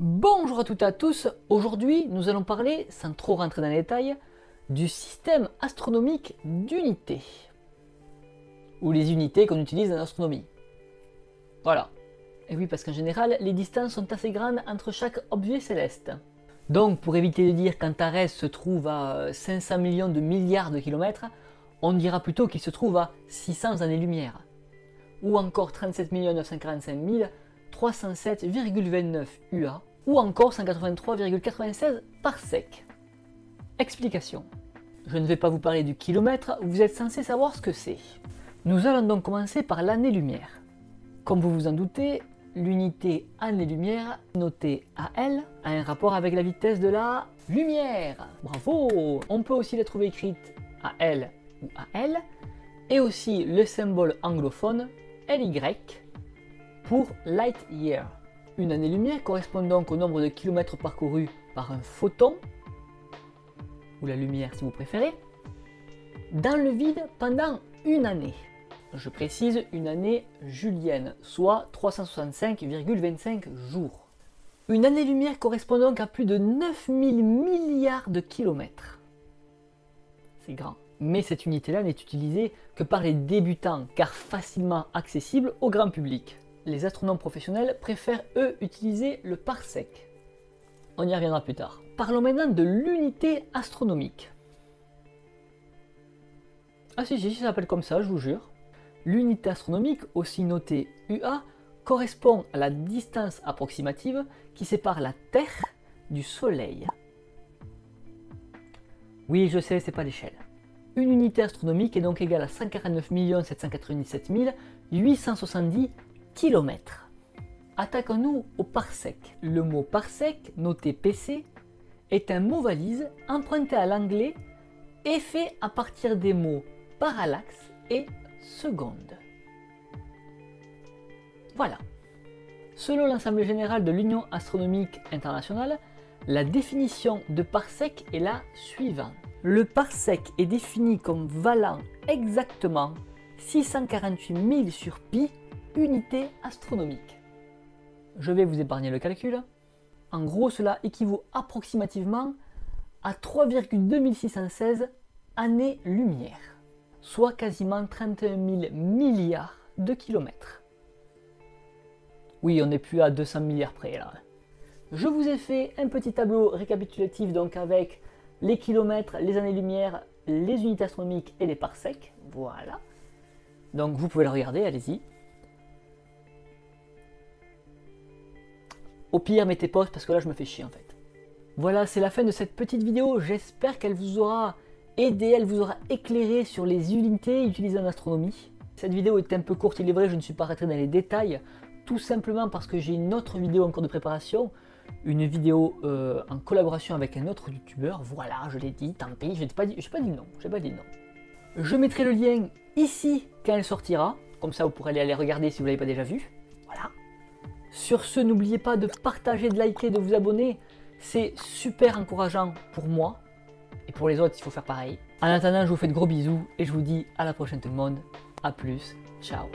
Bonjour à toutes et à tous, aujourd'hui nous allons parler, sans trop rentrer dans les détails, du système astronomique d'unités. Ou les unités qu'on utilise en astronomie. Voilà. Et oui, parce qu'en général, les distances sont assez grandes entre chaque objet céleste. Donc, pour éviter de dire qu'Antares se trouve à 500 millions de milliards de kilomètres, on dira plutôt qu'il se trouve à 600 années-lumière. Ou encore 37 945 307,29 UA, ou encore 183,96 par sec. Explication. Je ne vais pas vous parler du kilomètre, vous êtes censé savoir ce que c'est. Nous allons donc commencer par l'année-lumière. Comme vous vous en doutez, l'unité année-lumière, notée AL, a un rapport avec la vitesse de la lumière. Bravo On peut aussi la trouver écrite AL ou AL, et aussi le symbole anglophone LY pour light year. Une année-lumière correspond donc au nombre de kilomètres parcourus par un photon, ou la lumière si vous préférez, dans le vide pendant une année. Je précise une année julienne, soit 365,25 jours. Une année-lumière correspond donc à plus de 9000 milliards de kilomètres. C'est grand. Mais cette unité-là n'est utilisée que par les débutants, car facilement accessible au grand public les astronomes professionnels préfèrent eux utiliser le parsec. On y reviendra plus tard. Parlons maintenant de l'unité astronomique. Ah si, si, ça s'appelle comme ça, je vous jure. L'unité astronomique, aussi notée UA, correspond à la distance approximative qui sépare la Terre du Soleil. Oui, je sais, c'est pas l'échelle. Une unité astronomique est donc égale à 149 797 870 kilomètres. Attaquons-nous au parsec. Le mot parsec, noté PC, est un mot valise emprunté à l'anglais et fait à partir des mots parallaxe et seconde. Voilà. Selon l'Assemblée générale de l'Union astronomique internationale, la définition de parsec est la suivante. Le parsec est défini comme valant exactement 648 000 sur pi unité astronomique. Je vais vous épargner le calcul. En gros, cela équivaut approximativement à 3,2616 années-lumière, soit quasiment 31 000 milliards de kilomètres. Oui, on n'est plus à 200 milliards près là. Je vous ai fait un petit tableau récapitulatif donc avec les kilomètres, les années-lumière, les unités astronomiques et les parsecs. Voilà. Donc vous pouvez le regarder, allez-y. Au pire, mettez pause parce que là, je me fais chier en fait. Voilà, c'est la fin de cette petite vidéo. J'espère qu'elle vous aura aidé, elle vous aura éclairé sur les unités utilisées en astronomie. Cette vidéo est un peu courte, il est vrai, je ne suis pas rentré dans les détails, tout simplement parce que j'ai une autre vidéo en cours de préparation, une vidéo euh, en collaboration avec un autre youtubeur, voilà, je l'ai dit, tant pis, je n'ai pas, dit, pas dit non, j'ai pas dit non. Je mettrai le lien ici quand elle sortira, comme ça vous pourrez aller, aller regarder si vous ne l'avez pas déjà vu. Sur ce, n'oubliez pas de partager, de liker, de vous abonner. C'est super encourageant pour moi. Et pour les autres, il faut faire pareil. En attendant, je vous fais de gros bisous et je vous dis à la prochaine tout le monde. A plus. Ciao.